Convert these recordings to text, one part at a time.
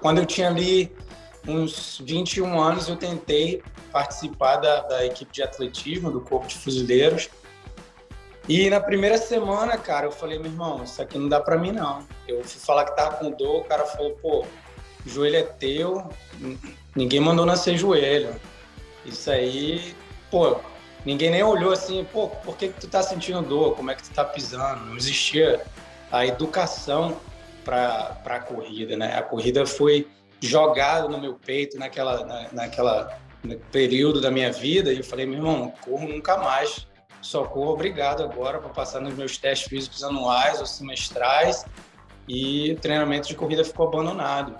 quando eu tinha ali uns 21 anos, eu tentei participar da, da equipe de atletismo do Corpo de Fuzileiros. E na primeira semana, cara, eu falei, meu irmão, isso aqui não dá para mim, não. Eu fui falar que tava com dor, o cara falou, pô, joelho é teu, ninguém mandou nascer joelho. Isso aí, pô, ninguém nem olhou assim, pô, por que, que tu tá sentindo dor? Como é que tu tá pisando? Não existia a educação para a corrida, né? A corrida foi jogada no meu peito naquela, na, naquela período da minha vida e eu falei, meu irmão, corro nunca mais. Só corro obrigado agora para passar nos meus testes físicos anuais ou semestrais e o treinamento de corrida ficou abandonado.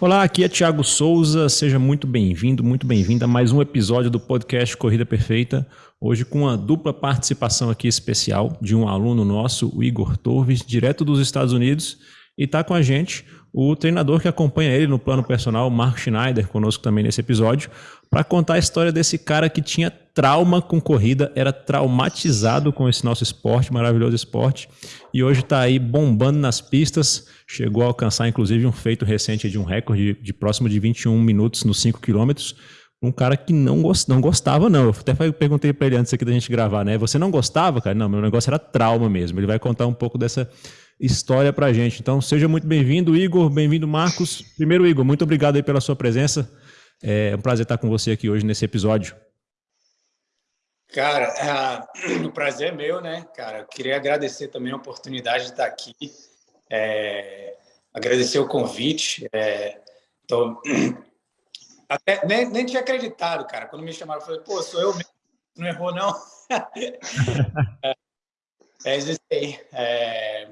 Olá, aqui é Thiago Souza. Seja muito bem-vindo, muito bem-vinda a mais um episódio do podcast Corrida Perfeita. Hoje com uma dupla participação aqui especial de um aluno nosso, o Igor Torres, direto dos Estados Unidos, e está com a gente o treinador que acompanha ele no plano personal, Marco Schneider, conosco também nesse episódio, para contar a história desse cara que tinha trauma com corrida, era traumatizado com esse nosso esporte, maravilhoso esporte, e hoje está aí bombando nas pistas, chegou a alcançar inclusive um feito recente de um recorde de, de próximo de 21 minutos nos 5 quilômetros, um cara que não, gost, não gostava, não. Eu até perguntei para ele antes aqui da gente gravar, né? Você não gostava, cara? Não, meu negócio era trauma mesmo. Ele vai contar um pouco dessa história para gente. Então, seja muito bem-vindo, Igor. Bem-vindo, Marcos. Primeiro, Igor, muito obrigado aí pela sua presença. É um prazer estar com você aqui hoje nesse episódio. Cara, é, o prazer é meu, né, cara? Eu queria agradecer também a oportunidade de estar aqui, é, agradecer o convite. É, tô, até, nem, nem tinha acreditado, cara. Quando me chamaram, eu falei, pô, sou eu mesmo, não errou, não. é, é isso aí. É,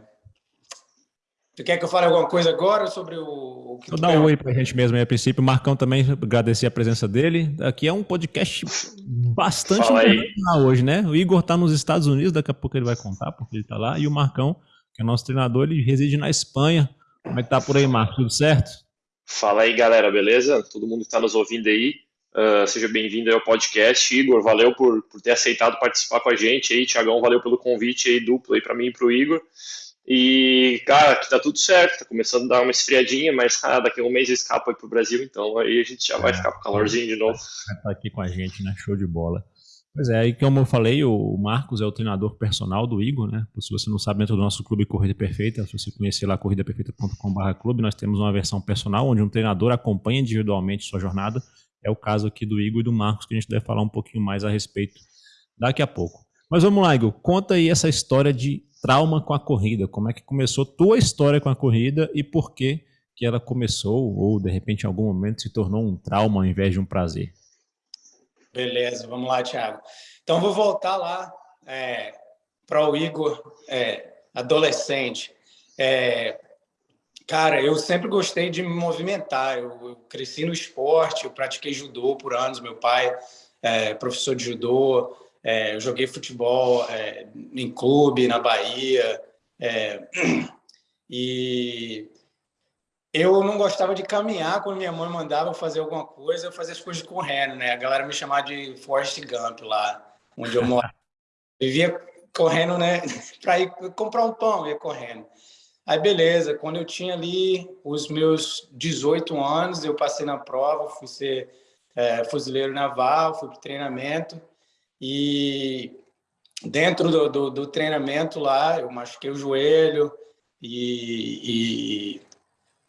Tu quer que eu fale alguma coisa agora sobre o, o que Vou dar um oi pra gente mesmo aí a princípio. Marcão também, agradecer a presença dele. Aqui é um podcast bastante internacional hoje, né? O Igor tá nos Estados Unidos, daqui a pouco ele vai contar porque ele tá lá. E o Marcão, que é nosso treinador, ele reside na Espanha. Como é que tá por aí, Marcos? Tudo certo? Fala aí, galera, beleza? Todo mundo que tá nos ouvindo aí. Uh, seja bem-vindo ao podcast. Igor, valeu por, por ter aceitado participar com a gente aí. Tiagão, valeu pelo convite aí duplo aí para mim e pro Igor. E, cara, aqui tá tudo certo, tá começando a dar uma esfriadinha, mas ah, daqui a um mês escapa aí pro Brasil, então aí a gente já vai é, ficar com calorzinho de novo. Estar aqui com a gente, né? Show de bola. Pois é, aí como eu falei, o Marcos é o treinador personal do Igor, né? Se você não sabe, dentro do nosso clube Corrida Perfeita, se você conhecer lá corridaperfeita.com.br clube, nós temos uma versão personal onde um treinador acompanha individualmente sua jornada. É o caso aqui do Igor e do Marcos, que a gente deve falar um pouquinho mais a respeito daqui a pouco. Mas vamos lá, Igor, conta aí essa história de trauma com a corrida. Como é que começou tua história com a corrida e por que que ela começou ou de repente em algum momento se tornou um trauma ao invés de um prazer? Beleza, vamos lá, Thiago. Então vou voltar lá é, para o Igor, é, adolescente. É, cara, eu sempre gostei de me movimentar. Eu, eu, cresci no esporte, eu pratiquei judô por anos. Meu pai é professor de judô. É, eu joguei futebol é, em clube na Bahia é, e eu não gostava de caminhar quando minha mãe mandava fazer alguma coisa, eu fazia as coisas correndo, né? A galera me chamava de Forrest Gump lá, onde eu morava. Vivia correndo, né? Para ir comprar um pão, ia correndo. Aí, beleza, quando eu tinha ali os meus 18 anos, eu passei na prova, fui ser é, fuzileiro naval, fui para treinamento. E dentro do, do, do, treinamento lá, eu machuquei o joelho e, e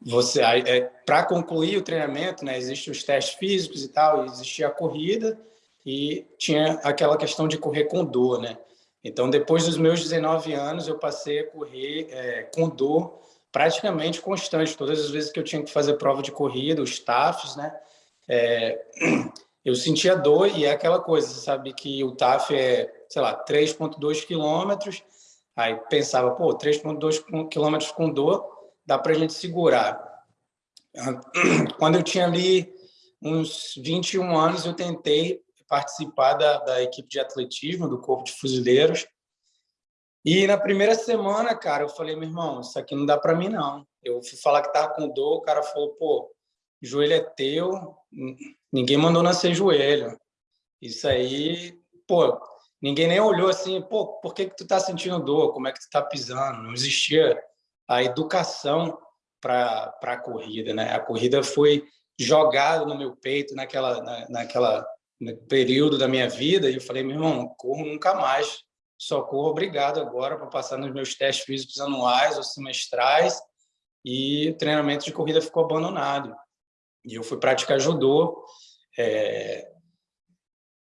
você é, para concluir o treinamento, né, existem os testes físicos e tal, existia a corrida e tinha aquela questão de correr com dor, né? Então, depois dos meus 19 anos, eu passei a correr é, com dor praticamente constante. Todas as vezes que eu tinha que fazer prova de corrida, os TAFs, né? É, eu sentia dor e é aquela coisa, sabe, que o TAF é, sei lá, 3,2 quilômetros, aí pensava, pô, 3,2 quilômetros com dor, dá para a gente segurar. Quando eu tinha ali uns 21 anos, eu tentei participar da, da equipe de atletismo do Corpo de Fuzileiros, e na primeira semana, cara, eu falei, meu irmão, isso aqui não dá para mim, não. Eu fui falar que tava com dor, o cara falou, pô, joelho é teu, ninguém mandou nascer joelho. Isso aí, pô, ninguém nem olhou assim, pô, por que, que tu tá sentindo dor? Como é que tu tá pisando? Não existia a educação para a corrida, né? A corrida foi jogada no meu peito naquela, na, naquela período da minha vida e eu falei, meu irmão, corro nunca mais, só corro obrigado agora para passar nos meus testes físicos anuais ou semestrais e o treinamento de corrida ficou abandonado. E eu fui praticar judô, é,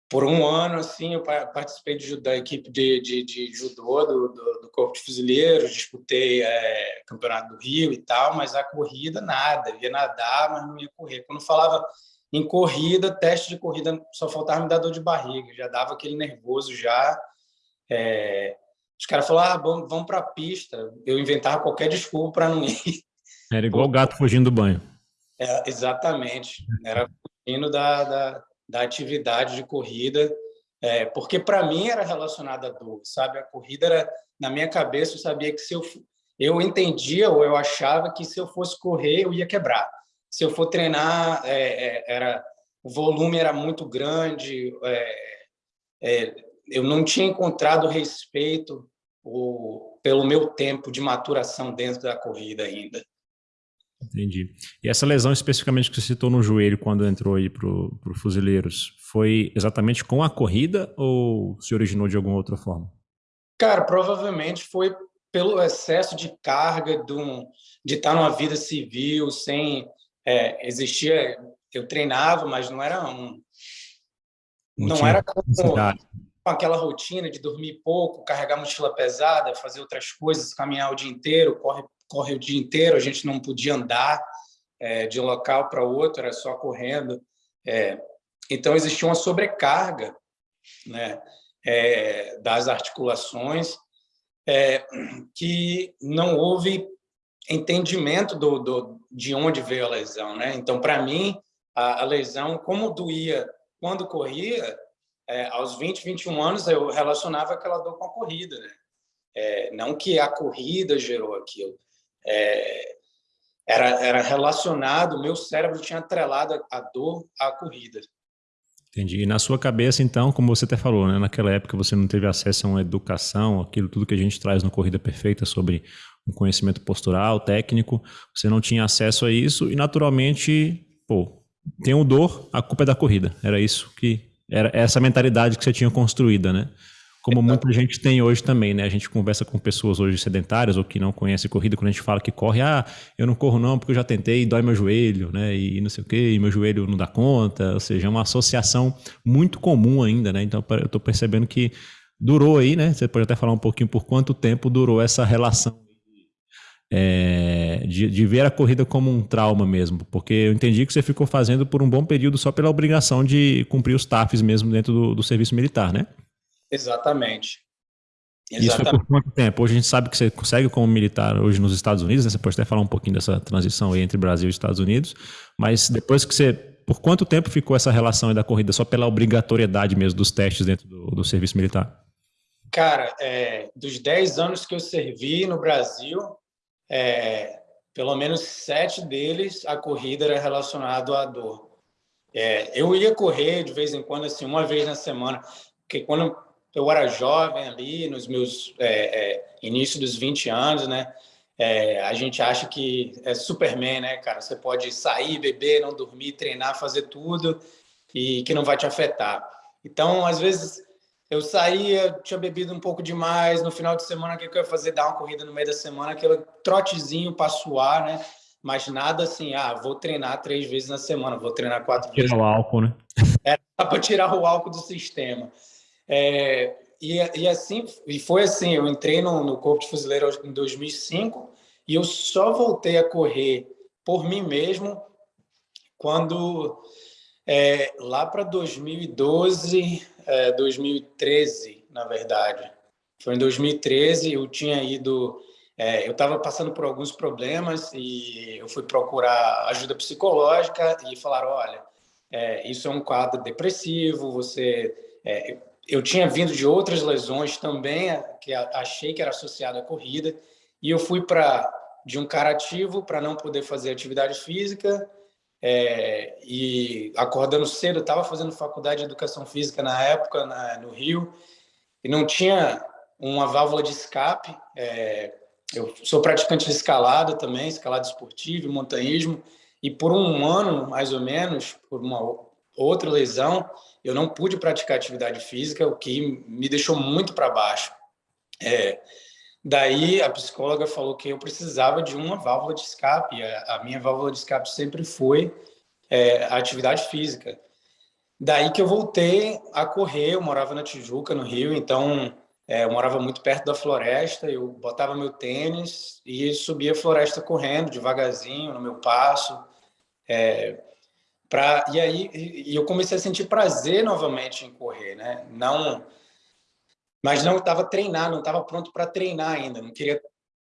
por um ano, assim, eu participei de, da equipe de, de, de judô do, do, do, Corpo de Fuzileiros, disputei é, Campeonato do Rio e tal, mas a corrida, nada. Eu ia nadar, mas não ia correr. Quando falava em corrida, teste de corrida, só faltava me dar dor de barriga. Já dava aquele nervoso já. É, os caras falaram, ah, vamos, vamos para a pista. Eu inventava qualquer desculpa para não ir. Era igual o gato fugindo do banho. É, exatamente. Era fugindo da, da da atividade de corrida, é, porque para mim era relacionada a dor, sabe? A corrida era, na minha cabeça, eu sabia que se eu, eu entendia ou eu achava que se eu fosse correr, eu ia quebrar. Se eu for treinar, é, é, era o volume era muito grande, é, é, eu não tinha encontrado respeito o, pelo meu tempo de maturação dentro da corrida ainda. Entendi. E essa lesão especificamente que você citou no joelho quando entrou aí para o Fuzileiros, foi exatamente com a corrida ou se originou de alguma outra forma? Cara, provavelmente foi pelo excesso de carga de, um, de estar numa vida civil, sem é, existia. Eu treinava, mas não era um. Não, não era como, com aquela rotina de dormir pouco, carregar mochila pesada, fazer outras coisas, caminhar o dia inteiro, corre corre o dia inteiro, a gente não podia andar é, de um local para outro, era só correndo. É, então, existia uma sobrecarga né, é, das articulações é, que não houve entendimento do, do, de onde veio a lesão. Né? Então, para mim, a, a, lesão, como doía quando corria, é, aos 20, 21 anos, eu relacionava aquela dor com a corrida. Né? É, não que a corrida gerou aquilo é, era, era relacionado, meu cérebro tinha atrelado a, dor à corrida. Entendi. E na sua cabeça, então, como você até falou, né, naquela época você não teve acesso a uma educação, aquilo tudo que a gente traz no Corrida Perfeita sobre um conhecimento postural, técnico, você não tinha acesso a isso e naturalmente, pô, tem o dor, a culpa é da corrida. Era isso que era essa mentalidade que você tinha construída, né? Como muita gente tem hoje também, né? A gente conversa com pessoas hoje sedentárias ou que não conhecem corrida, quando a gente fala que corre, ah, eu não corro não porque eu já tentei, dói meu joelho, né? E não sei o quê, e meu joelho não dá conta. Ou seja, é uma associação muito comum ainda, né? Então eu estou percebendo que durou aí, né? Você pode até falar um pouquinho por quanto tempo durou essa relação é, de, de, ver a corrida como um trauma mesmo, porque eu entendi que você ficou fazendo por um bom período só pela obrigação de cumprir os TAFs mesmo dentro do, do serviço militar, né? Exatamente. Exatamente. Isso foi por quanto tempo? Hoje a gente sabe que você consegue como militar hoje nos Estados Unidos, né? Você pode até falar um pouquinho dessa transição aí entre Brasil e Estados Unidos, mas depois que você... Por quanto tempo ficou essa relação da corrida? Só pela obrigatoriedade mesmo dos testes dentro do, do serviço militar? Cara, é, dos 10 anos que eu servi no Brasil, é, pelo menos sete deles, a corrida era relacionada à dor. É, eu ia correr de vez em quando, assim, uma vez na semana, porque quando eu era jovem ali, nos meus é, é, início dos 20 anos, né? É, a gente acha que é Superman, né, cara? Você pode sair, beber, não dormir, treinar, fazer tudo e que não vai te afetar. Então, às vezes, eu saía, tinha bebido um pouco demais, no final de semana, o que eu ia fazer? Dar uma corrida no meio da semana, aquele trotezinho para suar, né? Mas nada assim, ah, vou treinar três vezes na semana, vou treinar quatro tirar vezes. Tirar o álcool, né? Era para tirar o álcool do sistema. É, e, e, assim, e foi assim, eu entrei no, no Corpo de Fuzileiro em 2005 e eu só voltei a correr por mim mesmo quando, é, lá para 2012, é, 2013, na verdade. Foi em 2013, eu tinha ido... É, eu estava passando por alguns problemas e eu fui procurar ajuda psicológica e falaram, olha, é, isso é um quadro depressivo, você... É, eu tinha vindo de outras lesões também, que achei que era associado à corrida, e eu fui para de um cara ativo para não poder fazer atividade física, é, e acordando cedo, estava fazendo faculdade de educação física na época, na, no Rio, e não tinha uma válvula de escape. É, eu sou praticante de escalada também, escalada esportiva, montanhismo, e por um ano, mais ou menos, por uma outra lesão, eu não pude praticar atividade física, o que me deixou muito para baixo. É, daí a psicóloga falou que eu precisava de uma válvula de escape. A, a minha válvula de escape sempre foi é, a atividade física. Daí que eu voltei a correr, eu morava na Tijuca, no Rio, então é, eu morava muito perto da floresta, eu botava meu tênis e subia a floresta correndo devagarzinho, no meu passo. É, pra, e aí e eu comecei a sentir prazer novamente em correr, né? Não, mas não estava treinado, não estava pronto para treinar ainda, não queria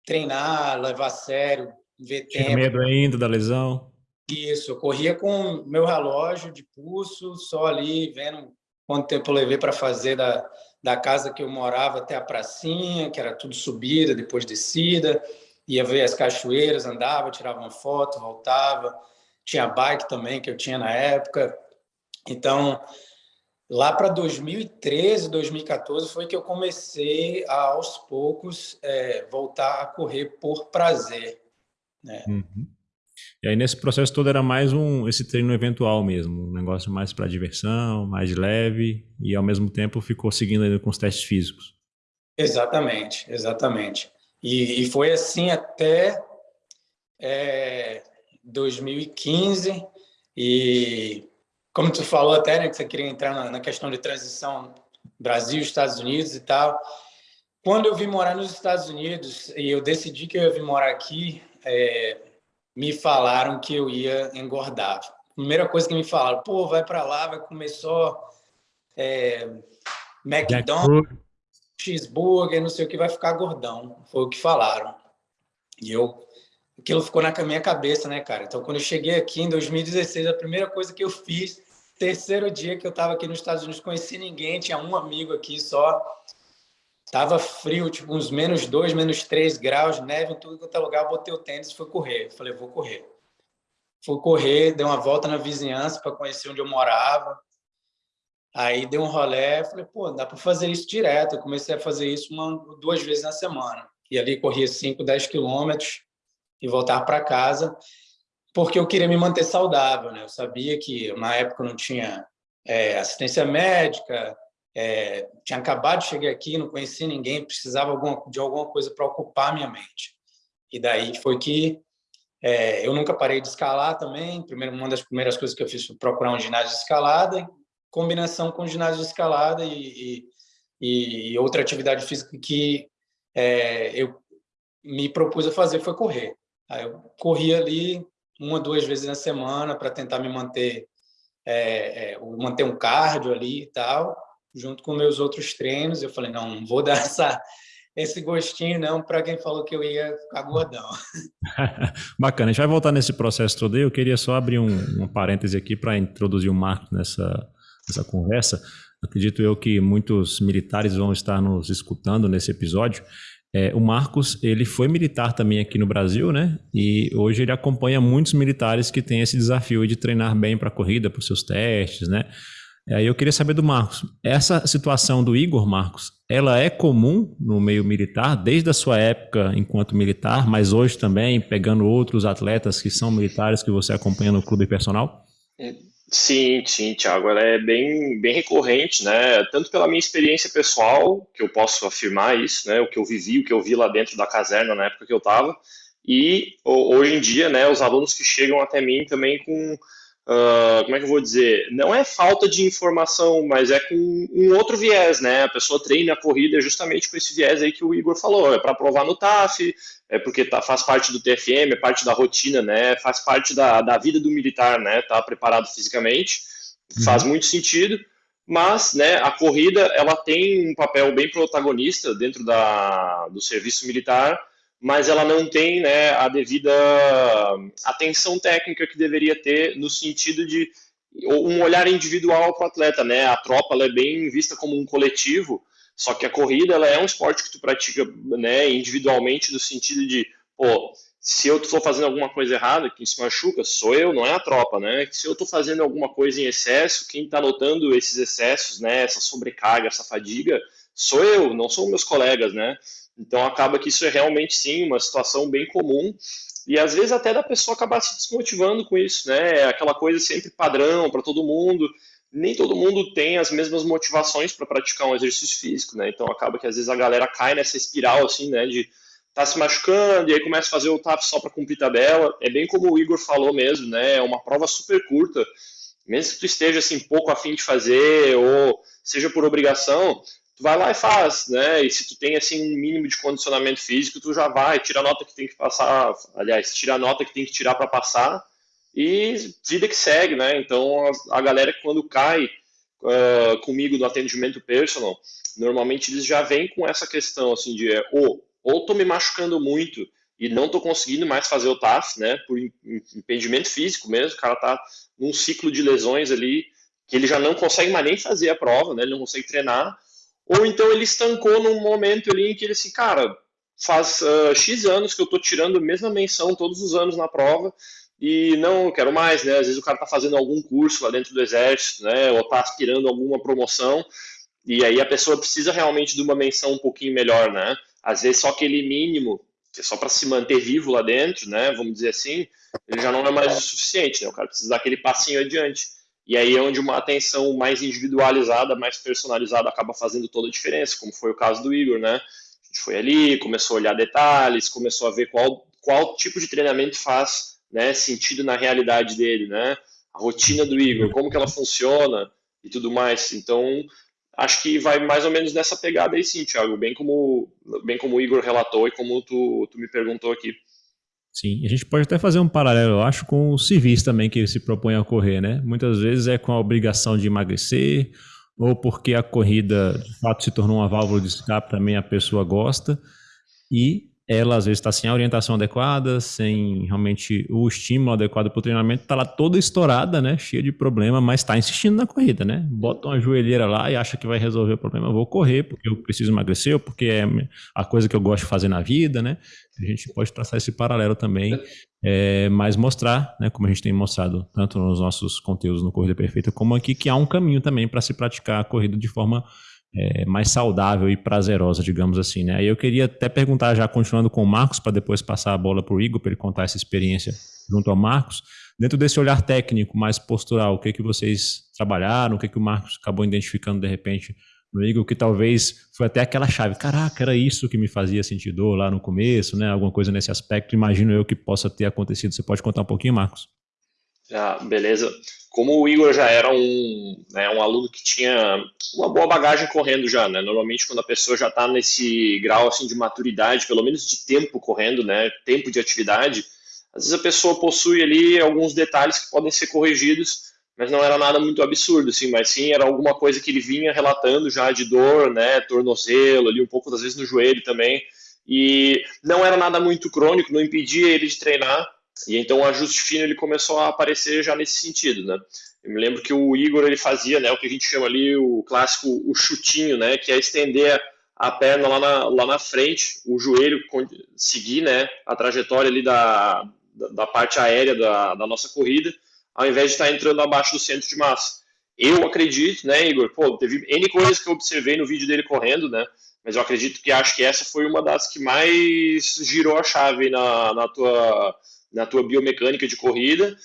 treinar, levar a sério, ver Tinha tempo. medo ainda da lesão? Isso, eu corria com meu relógio de pulso, só ali vendo quanto tempo eu levei para fazer da, da casa que eu morava até a pracinha, que era tudo subida, depois descida, ia ver as cachoeiras, andava, tirava uma foto, voltava. Tinha bike também, que eu tinha na época. Então, lá para 2013, 2014, foi que eu comecei a, aos poucos, é, voltar a correr por prazer. Né? Uhum. E aí nesse processo todo era mais um esse treino eventual mesmo, um negócio mais para diversão, mais leve e ao mesmo tempo ficou seguindo ainda com os testes físicos. Exatamente, exatamente. E, e foi assim até é, 2015 e como tu falou até, né, que você queria entrar na, na questão de transição Brasil, Estados Unidos e tal. Quando eu vim morar nos Estados Unidos e eu decidi que eu ia vir morar aqui, é, me falaram que eu ia engordar. Primeira coisa que me falaram, pô, vai para lá, vai comer só é, McDonald's, cheeseburger, não sei o que, vai ficar gordão. Foi o que falaram. E eu, aquilo ficou na minha cabeça, né, cara? Então, quando eu cheguei aqui em 2016, a primeira coisa que eu fiz, terceiro dia que eu estava aqui nos Estados Unidos, conheci ninguém, tinha um amigo aqui só, Tava frio, tipo uns menos dois, menos três graus, neve em tudo quanto é lugar. Eu botei o tênis e fui correr. Falei, vou correr. Fui correr, dei uma volta na vizinhança para conhecer onde eu morava. Aí dei um rolé, falei, pô, dá para fazer isso direto. Eu comecei a fazer isso uma, duas vezes na semana. E ali corria 5, 10 quilômetros e voltar para casa, porque eu queria me manter saudável, né? Eu sabia que na época não tinha é, assistência médica, é, tinha acabado de chegar aqui, não conhecia ninguém, precisava de alguma coisa para ocupar minha mente. E daí foi que é, eu nunca parei de escalar também. Primeiro, uma das primeiras coisas que eu fiz foi procurar um ginásio de escalada, combinação com ginásio de escalada e, e, e outra atividade física que é, eu me propus a fazer foi correr. Aí eu corria ali uma, duas vezes na semana para tentar me manter, é, é, manter um cardio ali e tal junto com meus outros treinos. Eu falei, não, não vou dar essa, esse gostinho não para quem falou que eu ia ficar gordão. Bacana, a gente vai voltar nesse processo todo aí. Eu queria só abrir um, um parêntese aqui para introduzir o Marco nessa, nessa conversa. Acredito eu que muitos militares vão estar nos escutando nesse episódio. É, o Marcos, ele foi militar também aqui no Brasil, né? E hoje ele acompanha muitos militares que têm esse desafio de treinar bem para a corrida, para os seus testes, né? Aí eu queria saber do Marcos, essa situação do Igor Marcos, ela é comum no meio militar, desde a sua época enquanto militar, mas hoje também, pegando outros atletas que são militares que você acompanha no clube personal? Sim, sim, Thiago, ela é bem, bem recorrente, né? Tanto pela minha experiência pessoal, que eu posso afirmar isso, né? O que eu vivi, o que eu vi lá dentro da caserna na época que eu estava, e hoje em dia, né? Os alunos que chegam até mim também com Uh, como é que eu vou dizer? Não é falta de informação, mas é com um outro viés, né? A pessoa treina a corrida justamente com esse viés aí que o Igor falou, é para provar no TAF, é porque tá, faz parte do TFM, é parte da rotina, né? Faz parte da, da vida do militar, né? Tá preparado fisicamente, uhum. faz muito sentido, mas, né? A corrida ela tem um papel bem protagonista dentro da, do serviço militar mas ela não tem né, a devida atenção técnica que deveria ter no sentido de um olhar individual para o atleta, né? A tropa é bem vista como um coletivo, só que a corrida ela é um esporte que tu pratica né, individualmente no sentido de, pô, se eu estou fazendo alguma coisa errada, quem se machuca sou eu, não é a tropa, né? Se eu estou fazendo alguma coisa em excesso, quem está notando esses excessos, né, essa sobrecarga, essa fadiga, sou eu, não são meus colegas, né? Então acaba que isso é realmente sim uma situação bem comum e às vezes até da pessoa acabar se desmotivando com isso, né? É aquela coisa sempre padrão para todo mundo. Nem todo mundo tem as mesmas motivações para praticar um exercício físico, né? Então acaba que às vezes a galera cai nessa espiral assim, né? De tá se machucando e aí começa a fazer o TAF só para cumprir tabela. É bem como o Igor falou mesmo, né? É uma prova super curta. Mesmo que tu esteja assim pouco afim de fazer ou seja por obrigação, tu vai lá e faz, né? E se tu tem assim um mínimo de condicionamento físico, tu já vai, tira a nota que tem que passar, aliás, tira a nota que tem que tirar para passar e vida que segue, né? Então a, a galera quando cai uh, comigo no atendimento personal, normalmente eles já vêm com essa questão assim de ou ou tô me machucando muito e não tô conseguindo mais fazer o TAF, né? Por impedimento físico mesmo, o cara tá num ciclo de lesões ali que ele já não consegue mais nem fazer a prova, né? Ele não consegue treinar ou então ele estancou num momento ali em que ele assim, cara, faz uh, X anos que eu tô tirando a mesma menção todos os anos na prova e não quero mais, né? Às vezes o cara tá fazendo algum curso lá dentro do exército, né? Ou tá aspirando alguma promoção e aí a pessoa precisa realmente de uma menção um pouquinho melhor, né? Às vezes só aquele mínimo, que é só para se manter vivo lá dentro, né? Vamos dizer assim, ele já não é mais o suficiente, né? O cara precisa dar aquele passinho adiante. E aí é onde uma atenção mais individualizada, mais personalizada acaba fazendo toda a diferença, como foi o caso do Igor, né? A gente foi ali, começou a olhar detalhes, começou a ver qual, qual tipo de treinamento faz né, sentido na realidade dele, né? A rotina do Igor, como que ela funciona e tudo mais. Então, acho que vai mais ou menos nessa pegada aí sim, Thiago, bem como, bem como o Igor relatou e como tu, tu me perguntou aqui. Sim, a gente pode até fazer um paralelo, eu acho, com os civis também que se propõem a correr, né? Muitas vezes é com a obrigação de emagrecer, ou porque a corrida de fato se tornou uma válvula de escape, também a pessoa gosta, e ela às vezes está sem a orientação adequada, sem realmente o estímulo adequado para o treinamento, está lá toda estourada, né, cheia de problema, mas está insistindo na corrida, né? Bota uma joelheira lá e acha que vai resolver o problema. Eu vou correr porque eu preciso emagrecer porque é a coisa que eu gosto de fazer na vida, né? A gente pode traçar esse paralelo também, é, mas mostrar, né, como a gente tem mostrado tanto nos nossos conteúdos no Corrida Perfeita como aqui, que há um caminho também para se praticar a corrida de forma é, mais saudável e prazerosa, digamos assim. Né? Eu queria até perguntar, já continuando com o Marcos, para depois passar a bola para o Igor, para ele contar essa experiência junto ao Marcos. Dentro desse olhar técnico, mais postural, o que, que vocês trabalharam, o que, que o Marcos acabou identificando de repente no Igor, que talvez foi até aquela chave. Caraca, era isso que me fazia sentir dor lá no começo, né? Alguma coisa nesse aspecto. Imagino eu que possa ter acontecido. Você pode contar um pouquinho, Marcos? Ah, beleza. Como o Igor já era um, né, um aluno que tinha uma boa bagagem correndo já, né? Normalmente quando a pessoa já está nesse grau assim de maturidade, pelo menos de tempo correndo, né? Tempo de atividade, às vezes a pessoa possui ali alguns detalhes que podem ser corrigidos, mas não era nada muito absurdo, assim, mas sim era alguma coisa que ele vinha relatando já de dor, né? Tornozelo ali, um pouco das vezes no joelho também. E não era nada muito crônico, não impedia ele de treinar, e então o ajuste fino ele começou a aparecer já nesse sentido, né? Eu me lembro que o Igor ele fazia, né, o que a gente chama ali o clássico o chutinho, né, que é estender a perna lá na, lá na frente, o joelho seguir, né, a trajetória ali da, da, parte aérea da, da nossa corrida, ao invés de estar entrando abaixo do centro de massa. Eu acredito, né, Igor? Pô, teve N coisas que eu observei no vídeo dele correndo, né? Mas eu acredito que acho que essa foi uma das que mais girou a chave na, na tua na tua biomecânica de corrida.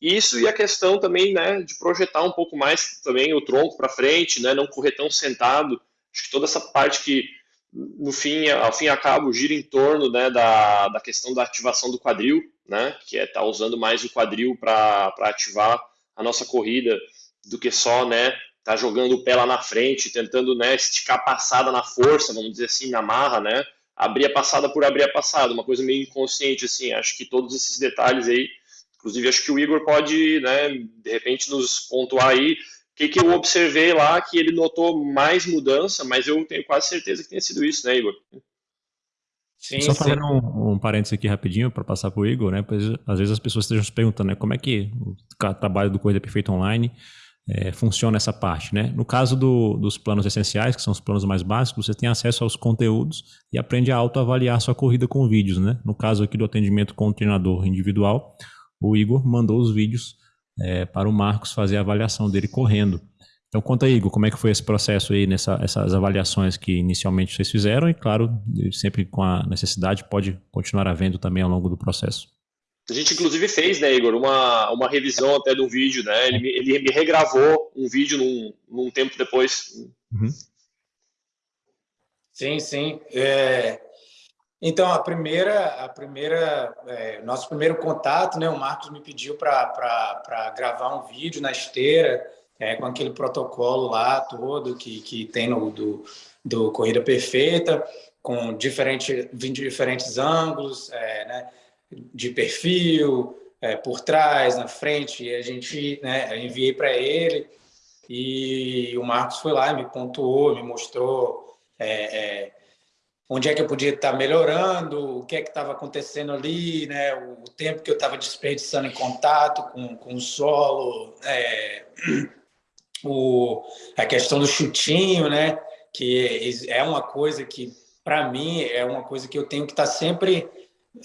Isso e a questão também, né, de projetar um pouco mais também o tronco para frente, né, não correr tão sentado. Acho que toda essa parte que no fim, ao fim e cabo, gira em torno né, da, da questão da ativação do quadril, né, que é estar tá usando mais o quadril para ativar a nossa corrida do que só né, tá jogando o pé lá na frente, tentando né, esticar a passada na força, vamos dizer assim, na marra, né, abrir a passada por abrir a passada, uma coisa meio inconsciente, assim, acho que todos esses detalhes aí, inclusive acho que o Igor pode, né, de repente nos pontuar aí, o que, que eu observei lá que ele notou mais mudança, mas eu tenho quase certeza que tenha sido isso, né, Igor? Sim, Só fazendo um, um parênteses aqui rapidinho para passar para o Igor, né? Pois, às vezes as pessoas estejam se perguntando, né? Como é que o trabalho do Corrida Perfeita Online é, funciona essa parte. Né? No caso do, dos planos essenciais, que são os planos mais básicos, você tem acesso aos conteúdos e aprende a autoavaliar sua corrida com vídeos. Né? No caso aqui do atendimento com o treinador individual, o Igor mandou os vídeos é, para o Marcos fazer a avaliação dele correndo. Então conta aí, Igor, como é que foi esse processo aí, nessas avaliações que inicialmente vocês fizeram e, claro, sempre com a necessidade, pode continuar havendo também ao longo do processo. A gente, inclusive, fez, né, Igor, uma, uma revisão até do vídeo, né? Ele, ele me regravou um vídeo num, num tempo depois. Uhum. Sim, sim. É... Então, a primeira, a primeira, é, nosso primeiro contato, né, o Marcos me pediu para gravar um vídeo na esteira, é, com aquele protocolo lá todo que, que tem no do, do Corrida Perfeita, com diferente, diferentes ângulos, é, né, de perfil, é, por trás, na frente, e a gente, né, enviei para ele, e o Marcos foi lá e me pontuou, me mostrou é, é, onde é que eu podia estar melhorando, o que é que estava acontecendo ali, né, o tempo que eu estava desperdiçando em contato com, com o solo, é, o, a questão do chutinho, né, que é uma coisa que, para mim, é uma coisa que eu tenho que estar sempre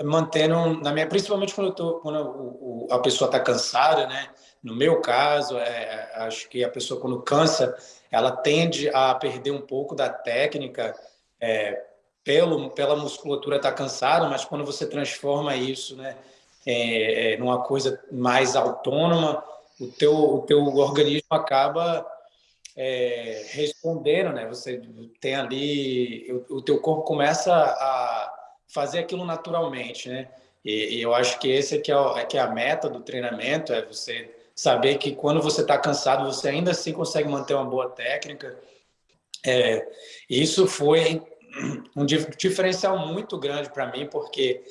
mantendo na minha, principalmente quando, tô, quando o, o, a pessoa está cansada, né? No meu caso, é, acho que a pessoa quando cansa, ela tende a perder um pouco da técnica é, pelo pela musculatura estar tá cansada, mas quando você transforma isso, né, é, é, numa coisa mais autônoma, o teu o teu organismo acaba é, respondendo, né? Você tem ali o, o teu corpo começa a fazer aquilo naturalmente, né? E, e eu acho que esse é que é, o, é que é a meta do treinamento, é você saber que quando você está cansado, você ainda assim consegue manter uma boa técnica. É, isso foi um diferencial muito grande para mim, porque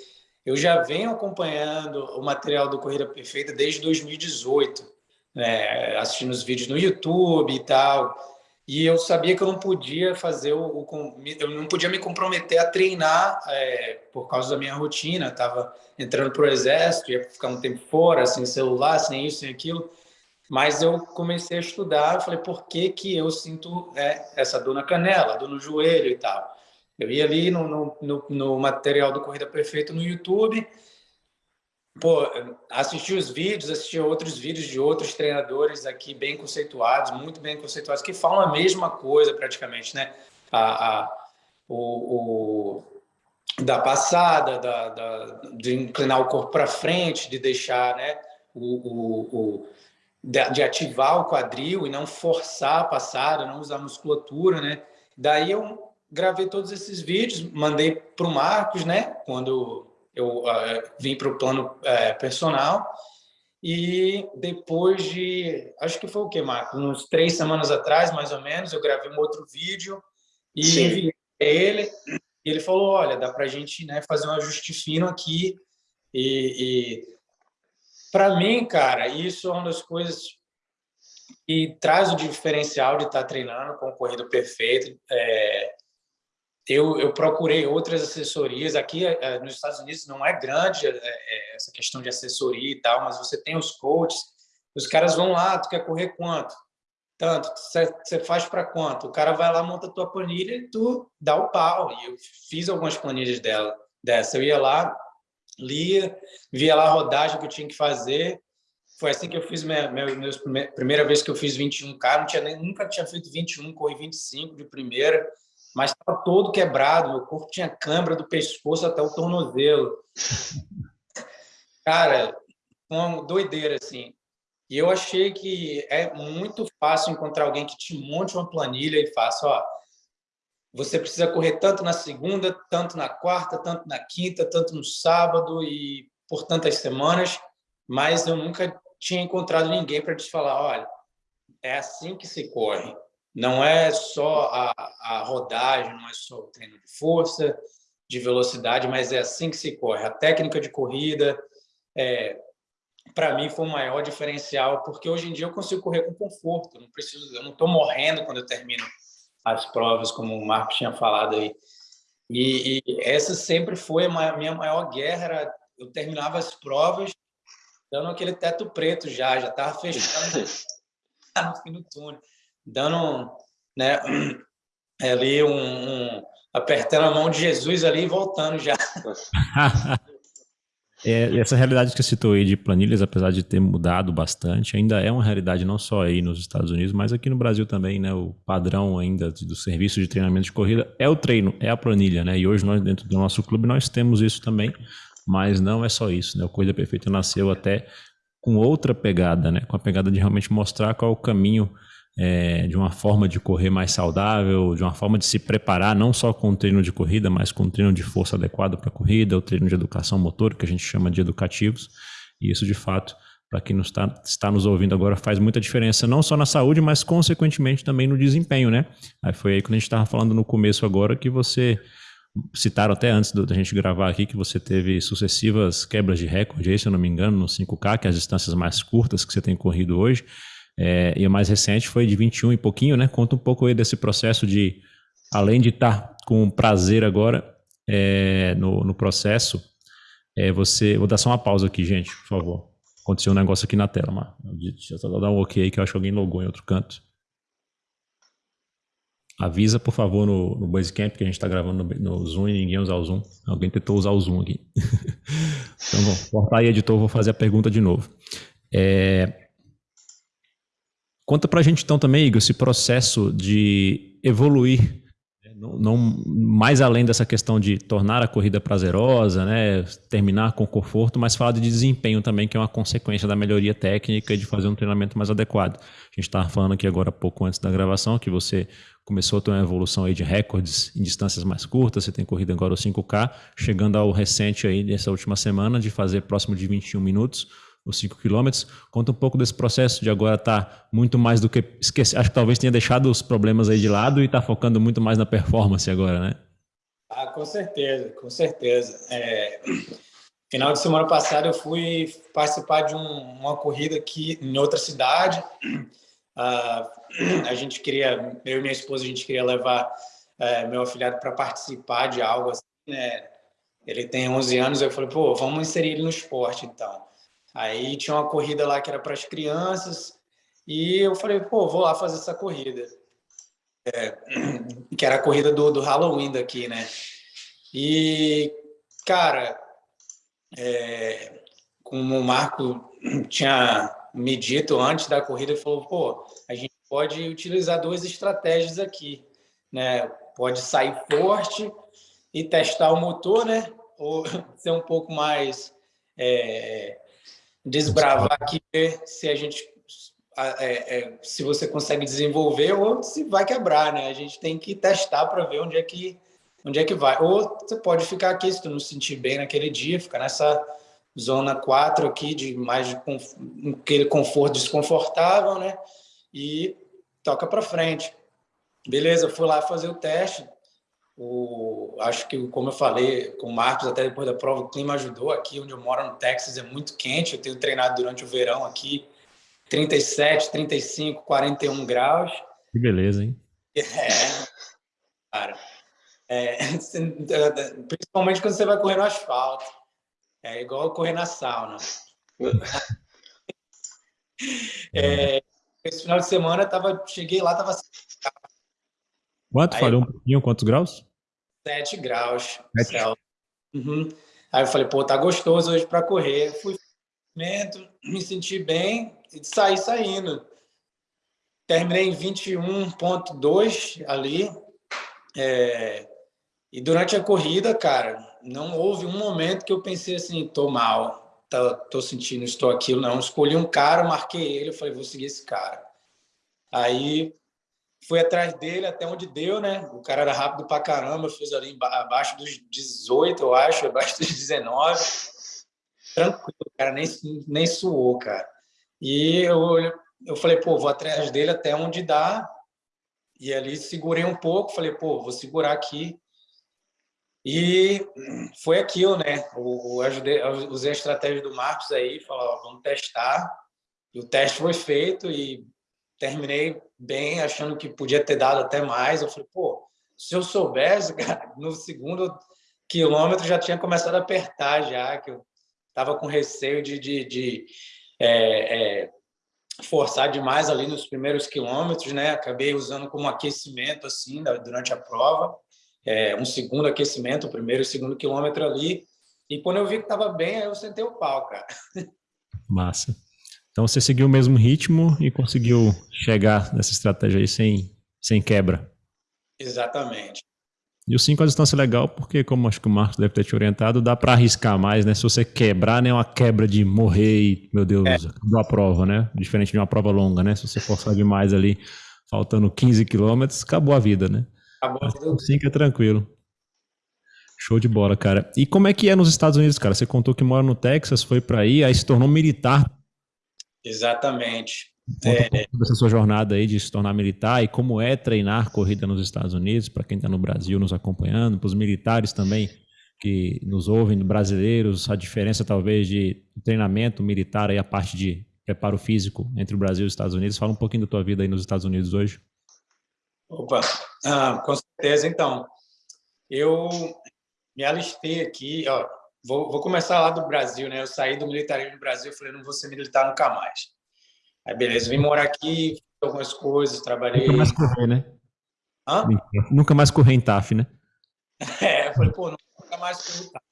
eu já venho acompanhando o material do Corrida Perfeita desde 2018, né, assistindo os vídeos no YouTube e tal, e eu sabia que eu não podia fazer o, o eu não podia me comprometer a treinar é, por causa da minha rotina. Estava entrando para o exército, ia ficar um tempo fora, sem celular, sem isso, sem aquilo. Mas eu comecei a estudar, eu falei, por que que eu sinto é, essa dor na canela, dor no joelho e tal? Eu ia ali no, no, no, no material do Corrida Perfeita no YouTube, pô, assistir os vídeos, assistir outros vídeos de outros treinadores aqui bem conceituados, muito bem conceituados, que falam a mesma coisa praticamente, né? A, a o, o, da passada, da, da, de inclinar o corpo para frente, de deixar, né? O, o, o de, ativar o quadril e não forçar a passada, não usar musculatura, né? Daí eu gravei todos esses vídeos, mandei para o Marcos, né? Quando eu uh, vim para o plano uh, personal e depois de, acho que foi o que, Marco? Uns três semanas atrás, mais ou menos, eu gravei um outro vídeo e Sim. enviei ele. E ele falou, olha, dá para a gente né, fazer um ajuste fino aqui. E, e para mim, cara, isso é uma das coisas que traz o diferencial de estar tá treinando com o corrido perfeito. É, eu, eu procurei outras assessorias. Aqui é, nos Estados Unidos não é grande é, essa questão de assessoria e tal, mas você tem os coaches, os caras vão lá, tu quer correr quanto? Tanto, você faz para quanto? O cara vai lá, monta a tua planilha e tu dá o pau. E eu fiz algumas planilhas dela, dessa. Eu ia lá, lia, via lá a rodagem que eu tinha que fazer. Foi assim que eu fiz minha, minha, minha primeira vez que eu fiz 21K. Não tinha, nunca tinha feito 21, corri 25 de primeira mas estava todo quebrado, meu corpo tinha câmera do pescoço até o tornozelo. Cara, uma doideira, assim. E eu achei que é muito fácil encontrar alguém que te monte uma planilha e faça, ó, você precisa correr tanto na segunda, tanto na quarta, tanto na quinta, tanto no sábado e por tantas semanas, mas eu nunca tinha encontrado ninguém para te falar, olha, é assim que se corre. Não é só a, a rodagem, não é só o treino de força, de velocidade, mas é assim que se corre. A técnica de corrida, é, para mim, foi o maior diferencial, porque hoje em dia eu consigo correr com conforto. Não preciso, eu não estou morrendo quando eu termino as provas, como o Marco tinha falado aí. E, e essa sempre foi a minha maior guerra. Era, eu terminava as provas dando aquele teto preto já, já estava fechando no fim do túnel dando né, ali um, um, apertando a mão de Jesus ali e voltando já. É, essa realidade que você citou aí de planilhas, apesar de ter mudado bastante, ainda é uma realidade não só aí nos Estados Unidos, mas aqui no Brasil também, né? O padrão ainda do serviço de treinamento de corrida é o treino, é a planilha, né? E hoje nós dentro do nosso clube nós temos isso também, mas não é só isso, né? O Corrida Perfeita nasceu até com outra pegada, né? Com a pegada de realmente mostrar qual é o caminho é, de uma forma de correr mais saudável, de uma forma de se preparar, não só com o treino de corrida, mas com o treino de força adequado para a corrida, o treino de educação motor, que a gente chama de educativos. E isso, de fato, para quem nos está, está nos ouvindo agora, faz muita diferença, não só na saúde, mas consequentemente também no desempenho, né? Aí foi aí quando a gente estava falando no começo agora que você citaram até antes da gente gravar aqui que você teve sucessivas quebras de recorde, se eu não me engano, no 5K, que é as distâncias mais curtas que você tem corrido hoje. É, e a mais recente foi de 21 e pouquinho, né? Conta um pouco aí desse processo de, além de estar tá com prazer agora é, no, no processo, é, você. Vou dar só uma pausa aqui, gente, por favor. Aconteceu um negócio aqui na tela, mas deixa eu dar um ok aí que eu acho que alguém logou em outro canto. Avisa, por favor, no, no Basecamp que a gente está gravando no, no, Zoom e ninguém usar o Zoom. Alguém tentou usar o Zoom aqui. então, vou cortar aí, editor, vou fazer a pergunta de novo. É, Conta para a gente então também, Igor, esse processo de evoluir, né? não, não, mais além dessa questão de tornar a corrida prazerosa, né, terminar com conforto, mas falar de desempenho também, que é uma consequência da melhoria técnica e de fazer um treinamento mais adequado. A gente estava falando aqui agora pouco antes da gravação que você começou a ter uma evolução aí de recordes em distâncias mais curtas, você tem corrido agora o 5K, chegando ao recente aí dessa última semana de fazer próximo de 21 minutos os 5 quilômetros. Conta um pouco desse processo de agora estar tá muito mais do que esquecer. Acho que talvez tenha deixado os problemas aí de lado e está focando muito mais na performance agora, né? Ah, com certeza, com certeza. É, final de semana passada eu fui participar de um, uma corrida aqui em outra cidade. Uh, a gente queria, eu e minha esposa, a gente queria levar uh, meu afilhado para participar de algo assim, né? Ele tem 11 anos, eu falei, pô, vamos inserir ele no esporte, então. Aí tinha uma corrida lá que era para as crianças e eu falei, pô, vou lá fazer essa corrida. É, que era a corrida do, do Halloween daqui, né? E, cara, é, como o Marco tinha me dito antes da corrida, ele falou, pô, a gente pode utilizar duas estratégias aqui, né? Pode sair forte e testar o motor, né? Ou ser um pouco mais é, desbravar aqui, ver se a gente é, é, se você consegue desenvolver ou se vai quebrar, né? A gente tem que testar para ver onde é que onde é que vai. Ou você pode ficar aqui se tu não se sentir bem naquele dia, ficar nessa zona 4 aqui de mais de conf... aquele conforto desconfortável, né? E toca para frente. Beleza, fui lá fazer o teste, o, acho que, como eu falei com o Marcos, até depois da prova, o clima ajudou. Aqui onde eu moro, no Texas, é muito quente. Eu tenho treinado durante o verão aqui, 37, 35, 41 graus. Que beleza, hein? É, cara. É, principalmente quando você vai correr no asfalto. É igual correr na sauna. É, esse final de semana tava, cheguei lá, tava Quanto? Aí, Falhou um pouquinho? Quantos graus? 7 graus. Sete. Uhum. Aí eu falei, pô, tá gostoso hoje para correr. Fui me senti bem e saí saindo. Terminei em 21.2 ali. É... E durante a corrida, cara, não houve um momento que eu pensei assim, tô mal, tô, tô sentindo, estou aquilo, não. Escolhi um cara, marquei ele, eu falei, vou seguir esse cara. Aí fui atrás dele até onde deu, né? O cara era rápido pra caramba, fiz ali abaixo dos 18, eu acho, abaixo dos 19. Tranquilo, cara nem, nem suou, cara. E eu, eu falei, pô, vou atrás dele até onde dá. E ali segurei um pouco, falei, pô, vou segurar aqui. E foi aquilo, né? Eu, ajudei, eu usei a estratégia do Marcos aí, falou, vamos testar. E o teste foi feito e terminei bem, achando que podia ter dado até mais. Eu falei, pô, se eu soubesse, cara, no segundo quilômetro já tinha começado a apertar já, que eu estava com receio de, de, de é, é, forçar demais ali nos primeiros quilômetros, né? Acabei usando como aquecimento, assim, durante a prova, é, um segundo aquecimento, o primeiro e segundo quilômetro ali, E quando eu vi que estava bem, aí eu sentei o pau, cara. Massa. Então você seguiu o mesmo ritmo e conseguiu chegar nessa estratégia aí sem, sem quebra. Exatamente. E o 5 a distância é legal porque, como acho que o Marcos deve ter te orientado, dá para arriscar mais, né? Se você quebrar, não é uma quebra de morrer e, meu Deus, é. acabou a prova, né? Diferente de uma prova longa, né? Se você forçar demais ali, faltando 15 quilômetros, acabou a vida, né? Acabou a vida. O 5 é tranquilo. Show de bola, cara. E como é que é nos Estados Unidos, cara? Você contou que mora no Texas, foi para aí, aí se tornou militar. Exatamente. É... essa sua jornada aí de se tornar militar e como é treinar corrida nos Estados Unidos, para quem está no Brasil nos acompanhando, para os militares também que nos ouvem, brasileiros, a diferença talvez de treinamento militar aí, a parte de preparo físico entre o Brasil e os Estados Unidos. Fala um pouquinho da tua vida aí nos Estados Unidos hoje. Opa, ah, com certeza. Então, eu me alistei aqui, ó, vou, vou começar lá do Brasil, né? Eu saí do militarismo do Brasil, falei, não vou ser militar nunca mais. Aí, beleza, vim morar aqui, fiz algumas coisas, trabalhei... Nunca mais correr, né? Hã? Nunca mais correr em TAF, né? É, eu falei, pô, nunca mais correr em TAF.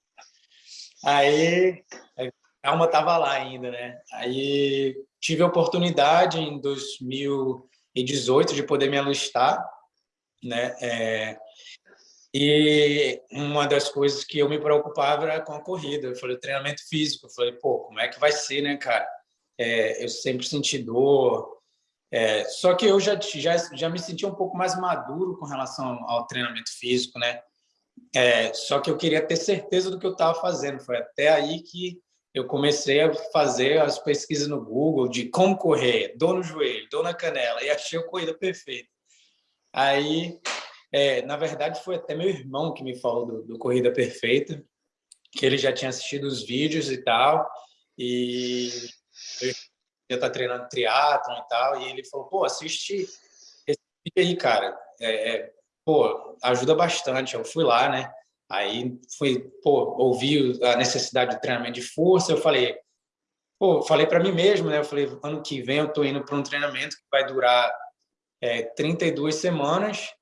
Aí, a alma tava lá ainda, né? Aí, tive a oportunidade em 2018 de poder me alistar, né? É, e uma das coisas que eu me preocupava era com a corrida. Eu falei, treinamento físico. Eu falei, pô, como é que vai ser, né, cara? É, eu sempre senti dor. É, só que eu já, já, já me senti um pouco mais maduro com relação ao treinamento físico, né? É, só que eu queria ter certeza do que eu estava fazendo. Foi até aí que eu comecei a fazer as pesquisas no Google de como correr, dor no joelho, dor na canela, e achei a corrida perfeita. Aí é, na verdade, foi até meu irmão que me falou do, do, Corrida Perfeita, que ele já tinha assistido os vídeos e tal, e eu já tá treinando triatlon e tal, e ele falou, pô, assiste esse vídeo aí, cara, é, é, pô, ajuda bastante. Eu fui lá, né? Aí fui, pô, ouvi a necessidade de treinamento de força, eu falei, pô, falei para mim mesmo, né? Eu falei, ano que vem eu tô indo para um treinamento que vai durar é, 32 semanas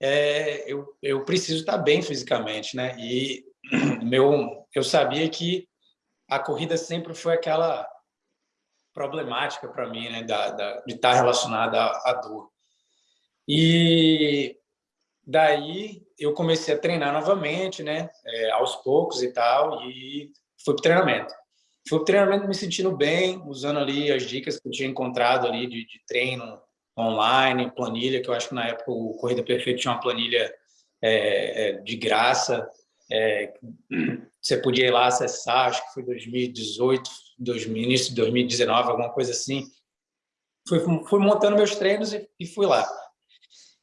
é, eu, eu preciso estar bem fisicamente, né? E meu, eu sabia que a corrida sempre foi aquela problemática para mim, né? Da, da, de estar relacionada à, à dor. E daí eu comecei a treinar novamente, né? É, aos poucos e tal, e fui para treinamento. Fui para treinamento me sentindo bem, usando ali as dicas que eu tinha encontrado ali de, de treino online, planilha, que eu acho que na época o Corrida Perfeita tinha uma planilha é, é, de graça, é, você podia ir lá acessar, acho que foi 2018, 2000, início de 2019, alguma coisa assim. Fui, fui montando meus treinos e, e, fui lá.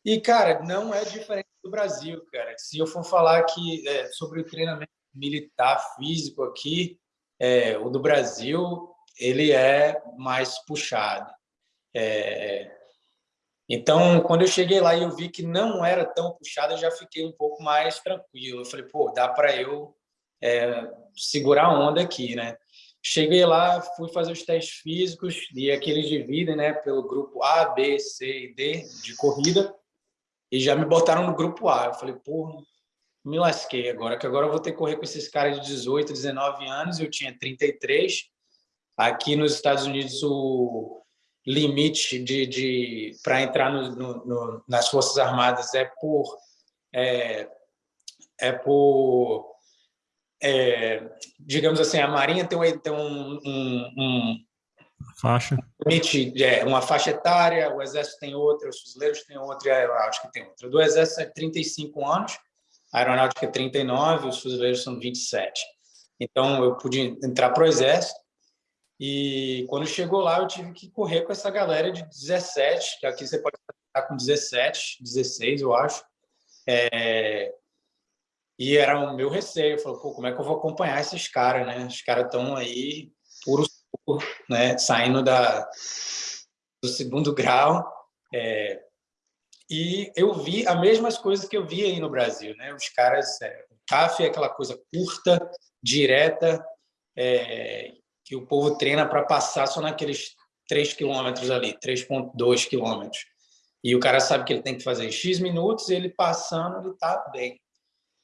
E, cara, não é diferente do Brasil, cara. Se eu for falar aqui é, sobre o treinamento militar físico aqui, é, o do Brasil, ele é mais puxado. É, então, quando eu cheguei lá e eu vi que não era tão puxado, eu já fiquei um pouco mais tranquilo. Eu falei, pô, dá para eu é, segurar a onda aqui, né? Cheguei lá, fui fazer os testes físicos e aqui eles dividem, né, pelo grupo A, B, C e D de corrida e já me botaram no grupo A. Eu falei, pô, me lasquei agora, que agora eu vou ter que correr com esses caras de 18, 19 anos, eu tinha 33. Aqui nos Estados Unidos o limite de, de para entrar no, no, no, nas Forças Armadas é por é, é por é, digamos assim a Marinha tem, um, tem um, um, um faixa. limite é, uma faixa etária o Exército tem outra os fuzileiros têm outra e a Aeronáutica tem outra. Do Exército é 35 anos a Aeronáutica é 39 os fuzileiros são 27 então eu pude entrar para o Exército e quando chegou lá, eu tive que correr com essa galera de 17, que aqui você pode estar com 17, 16, eu acho. É... E era o meu receio. Eu falei, pô, como é que eu vou acompanhar esses caras, né? Os caras estão aí puro né? Saindo da, do segundo grau. É... E eu vi as mesmas coisas que eu vi aí no Brasil, né? Os caras, é, o CAF é aquela coisa curta, direta, é, que o povo treina para passar só naqueles 3 quilômetros ali, 3,2 quilômetros. E o cara sabe que ele tem que fazer X minutos ele passando, ele está bem.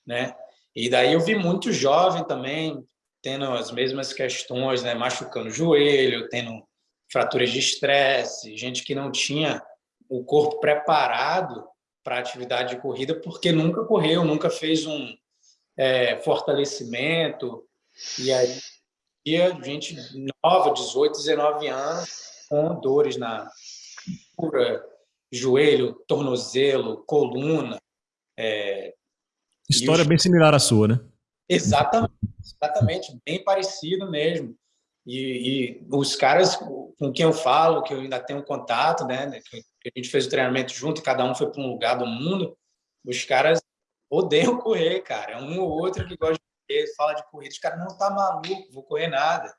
Né? E daí eu vi muito jovem também tendo as mesmas questões, né? machucando o joelho, tendo fraturas de estresse, gente que não tinha o corpo preparado para atividade de corrida porque nunca correu, nunca fez um é, fortalecimento. E aí, gente nova, 18, 19 anos, com dores na cura, joelho, tornozelo, coluna. É, História os... bem similar à sua, né? Exatamente, exatamente, bem parecido mesmo. E, e, os caras com quem eu falo, que eu ainda tenho contato, né, que a gente fez o treinamento junto, cada um foi para um lugar do mundo, os caras odeiam correr, cara. É um ou outro que gosta fala de corrida, os caras não tá maluco, vou correr nada.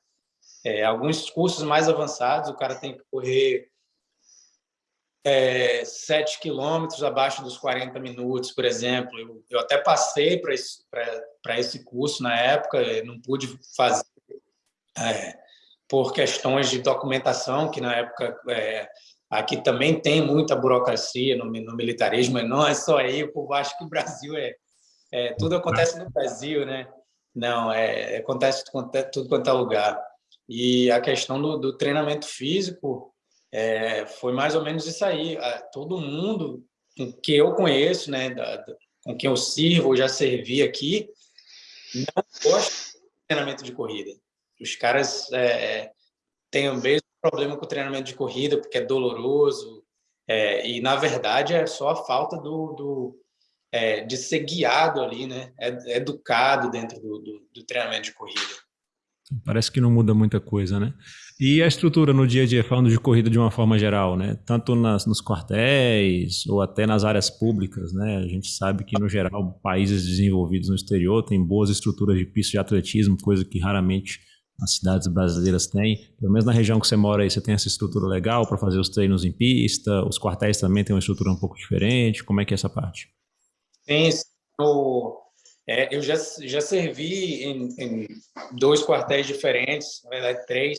É, alguns cursos mais avançados, o cara tem que correr é, 7 quilômetros abaixo dos 40 minutos, por exemplo. Eu, eu até passei para esse, esse curso na época, não pude fazer é, por questões de documentação, que na época é, aqui também tem muita burocracia no, no, militarismo, não é só aí, o povo acha que o Brasil é, é tudo acontece no Brasil, né? Não, é, acontece tudo quanto é lugar. E a questão do, do treinamento físico é, foi mais ou menos isso aí. Todo mundo que eu conheço, né, da, da, com quem eu sirvo, já servi aqui, não gosta de treinamento de corrida. Os caras é, têm o mesmo problema com o treinamento de corrida, porque é doloroso, é, e na verdade é só a falta do, do é, de ser guiado ali, né? É, educado dentro do, do, do treinamento de corrida. Parece que não muda muita coisa, né? E a estrutura no dia a dia, falando de corrida de uma forma geral, né? Tanto nas, nos quartéis ou até nas áreas públicas, né? A gente sabe que, no geral, países desenvolvidos no exterior têm boas estruturas de pista de atletismo, coisa que raramente as cidades brasileiras têm. Pelo menos na região que você mora aí, você tem essa estrutura legal para fazer os treinos em pista, os quartéis também têm uma estrutura um pouco diferente. Como é que é essa parte? Sim, eu, é, eu já, já servi em, em, dois quartéis diferentes, na verdade três,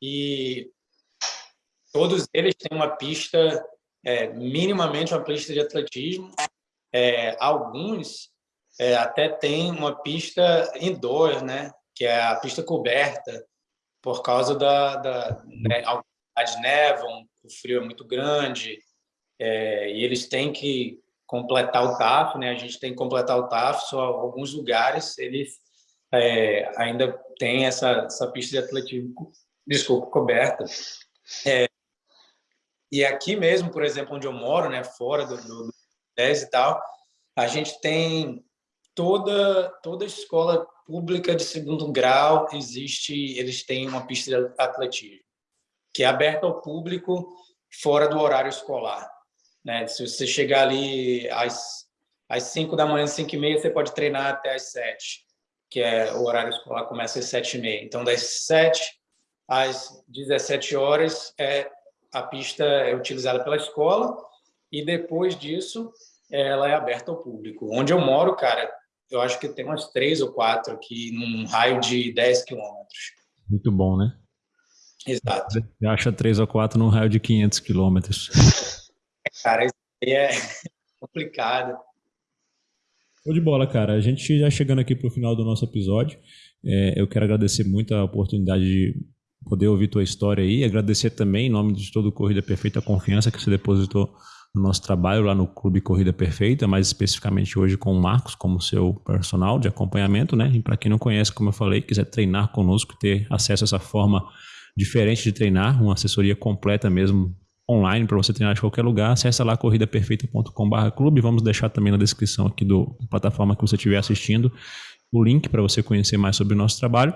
e todos eles têm uma pista, é, minimamente uma pista de atletismo. É, alguns é, até têm uma pista indoor, né? que é a pista coberta, por causa da, da né, de nevam, o frio é muito grande, é, e eles têm que completar o TAF, né? A gente tem que completar o TAF, só alguns lugares eles é, ainda tem essa, essa pista de atletismo, desculpa, coberta. É, e aqui mesmo, por exemplo, onde eu moro, né, fora do, do, do 10 e tal, a gente tem toda toda escola pública de segundo grau existe, eles têm uma pista de atletismo que é aberta ao público fora do horário escolar. Né? Se você chegar ali às, às 5 da manhã, 5 e meia, você pode treinar até às 7, que é o horário escolar começa às 7 e meia. Então, das 7 às 17 horas, é, a pista é utilizada pela escola e depois disso ela é aberta ao público. Onde eu moro, cara, eu acho que tem umas três ou quatro aqui, num raio de 10 quilômetros. Muito bom, né? Exato. Você acha três ou quatro num raio de 500 quilômetros. Cara, isso aí é complicado. Show de bola, cara. A gente já chegando aqui para o final do nosso episódio. É, eu quero agradecer muito a oportunidade de poder ouvir tua história aí. Agradecer também, em nome de todo o Corrida Perfeita, a confiança que você depositou no nosso trabalho lá no Clube Corrida Perfeita, mais especificamente hoje com o Marcos como seu personal de acompanhamento, né? E para quem não conhece, como eu falei, quiser treinar conosco, ter acesso a essa forma diferente de treinar, uma assessoria completa mesmo online para você treinar de qualquer lugar, acessa lá corridaperfeita.com/clube. Vamos deixar também na descrição aqui do plataforma que você estiver assistindo o link para você conhecer mais sobre o nosso trabalho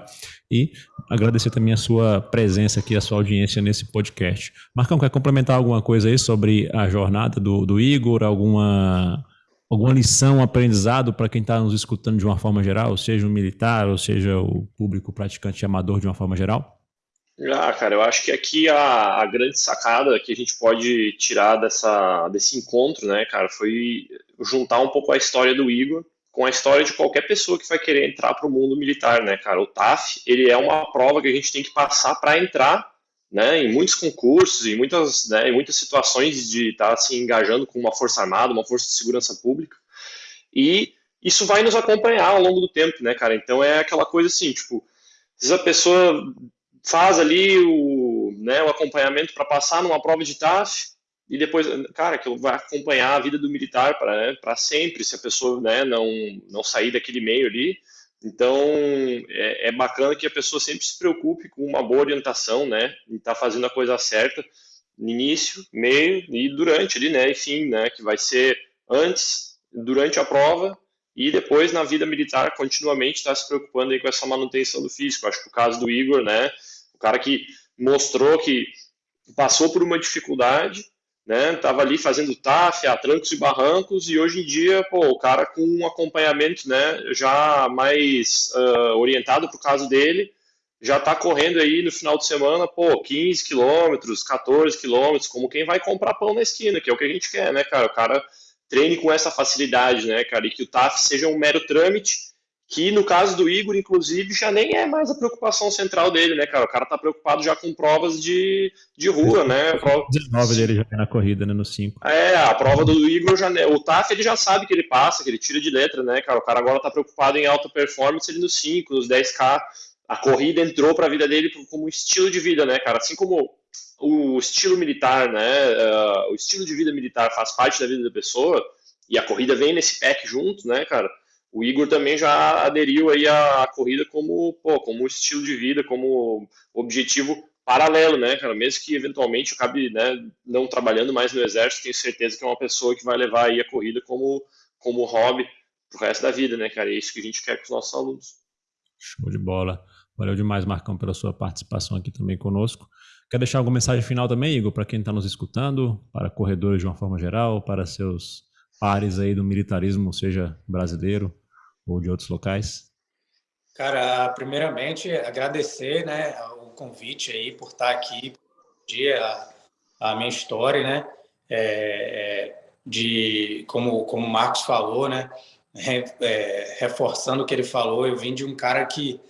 e agradecer também a sua presença aqui, a sua audiência nesse podcast. Marcão, quer complementar alguma coisa aí sobre a jornada do, do Igor? Alguma, alguma lição, aprendizado para quem está nos escutando de uma forma geral, seja o militar ou seja o público praticante amador de uma forma geral? Ah, cara, eu acho que aqui a, a grande sacada que a gente pode tirar dessa, desse encontro, né, cara, foi juntar um pouco a história do Igor com a história de qualquer pessoa que vai querer entrar para o mundo militar, né, cara? O TAF, ele é uma prova que a gente tem que passar para entrar, né, em muitos concursos, em muitas, né, em muitas situações de estar tá se engajando com uma força armada, uma força de segurança pública. E isso vai nos acompanhar ao longo do tempo, né, cara? Então é aquela coisa assim, tipo, se a pessoa faz ali o, né, o acompanhamento para passar numa prova de TAF e depois, cara, que vai acompanhar a vida do militar para né, sempre, se a pessoa né, não, não sair daquele meio ali. Então, é, é, bacana que a pessoa sempre se preocupe com uma boa orientação, né, e tá fazendo a coisa certa no início, meio e durante ali, né, enfim, né, que vai ser antes, durante a prova e depois na vida militar continuamente está se preocupando aí com essa manutenção do físico. Acho que o caso do Igor, né, o cara que mostrou que passou por uma dificuldade, né, estava ali fazendo TAF, a trancos e barrancos, e hoje em dia, pô, o cara com um acompanhamento, né, já mais uh, orientado para o caso dele, já está correndo aí no final de semana, pô, 15 quilômetros, 14 quilômetros, como quem vai comprar pão na esquina, que é o que a gente quer, né, cara? O cara treine com essa facilidade, né, cara? E que o TAF seja um mero trâmite, que no caso do Igor, inclusive, já nem é mais a preocupação central dele, né, cara? O cara tá preocupado já com provas de, de rua, né? Prova... 19 dele já é na corrida, né, no 5. É, a prova do Igor já. O TAF ele já sabe que ele passa, que ele tira de letra, né, cara? O cara agora tá preocupado em alta performance ali no 5, nos 10K. A corrida entrou para a vida dele como um estilo de vida, né, cara? Assim como o estilo militar, né, uh, o estilo de vida militar faz parte da vida da pessoa e a corrida vem nesse pack junto, né, cara? O Igor também já aderiu aí à corrida como, pô, como estilo de vida, como objetivo paralelo, né, cara? Mesmo que eventualmente acabe, né, não trabalhando mais no exército, tenho certeza que é uma pessoa que vai levar aí a corrida como como hobby pro resto da vida, né, cara? É isso que a gente quer com os nossos alunos. Show de bola. Valeu demais, Marcão, pela sua participação aqui também conosco. Quer deixar alguma mensagem final também, Igor, para quem está nos escutando, para corredores de uma forma geral, para seus pares aí do militarismo, seja brasileiro ou de outros locais? Cara, primeiramente agradecer, né, o convite aí por estar aqui, dia a, minha história, né, é, é, de como como o Marcos falou, né, é, reforçando o que ele falou, eu vim de um cara que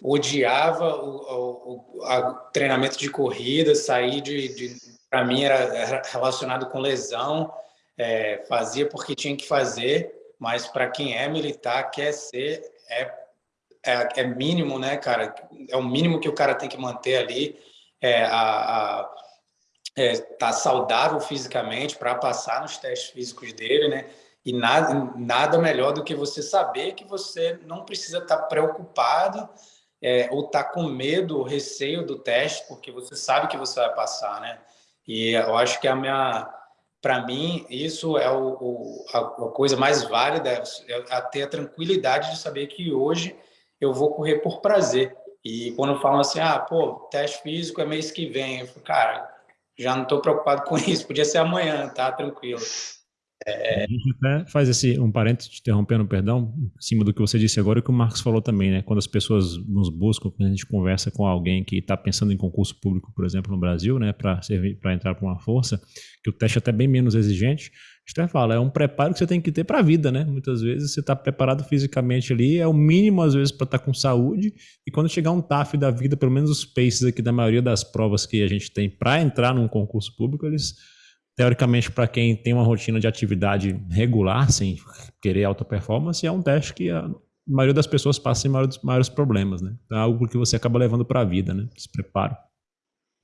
odiava o, o, o treinamento de corrida, sair de, de para mim era, relacionado com lesão, é, fazia porque tinha que fazer, mas para quem é militar quer ser é, é, é, mínimo, né, cara? É o mínimo que o cara tem que manter ali, é, a, a é, tá saudável fisicamente para passar nos testes físicos dele, né? E nada, nada melhor do que você saber que você não precisa estar tá preocupado é, ou tá com medo, receio do teste, porque você sabe que você vai passar, né? E eu acho que a minha, para mim, isso é o, o, a, a, coisa mais válida, é ter a tranquilidade de saber que hoje eu vou correr por prazer. E quando falam assim, ah, pô, teste físico é mês que vem, eu falo, cara, já não estou preocupado com isso, podia ser amanhã, tá tranquilo. É... A gente até faz esse, um parênteses, te interrompendo, perdão, em cima do que você disse agora e que o Marcos falou também, né? Quando as pessoas nos buscam, quando a gente conversa com alguém que está pensando em concurso público, por exemplo, no Brasil, né, para entrar para uma força, que o teste é até bem menos exigente, a gente até fala, é um preparo que você tem que ter para a vida, né? Muitas vezes você está preparado fisicamente ali, é o mínimo às vezes para estar tá com saúde, e quando chegar um TAF da vida, pelo menos os paces aqui da maioria das provas que a gente tem para entrar num concurso público, eles teoricamente, para quem tem uma rotina de atividade regular, sem querer alta performance, é um teste que a maioria das pessoas passa sem maiores, maiores problemas, né? Então é algo que você acaba levando para a vida, né? Esse preparo.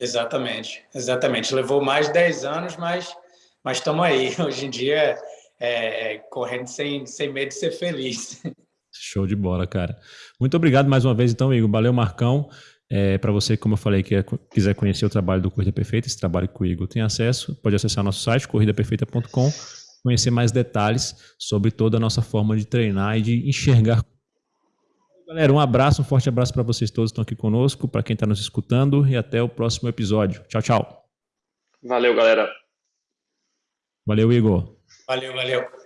Exatamente, exatamente. Levou mais de 10 anos, mas mas estamos aí. Hoje em dia, é, é, correndo sem, sem medo de ser feliz. Show de bola, cara. Muito obrigado mais uma vez, então, Igor. Valeu, Marcão. É, para você, como eu falei, que é, quiser conhecer o trabalho do Corrida Perfeita, esse trabalho que o Igor tem acesso, pode acessar nosso site, corridaperfeita.com, conhecer mais detalhes sobre toda a nossa forma de treinar e de enxergar. Galera, um abraço, um forte abraço para vocês todos que estão aqui conosco, para quem está nos escutando e até o próximo episódio. Tchau, tchau. Valeu, galera. Valeu, Igor. Valeu, valeu.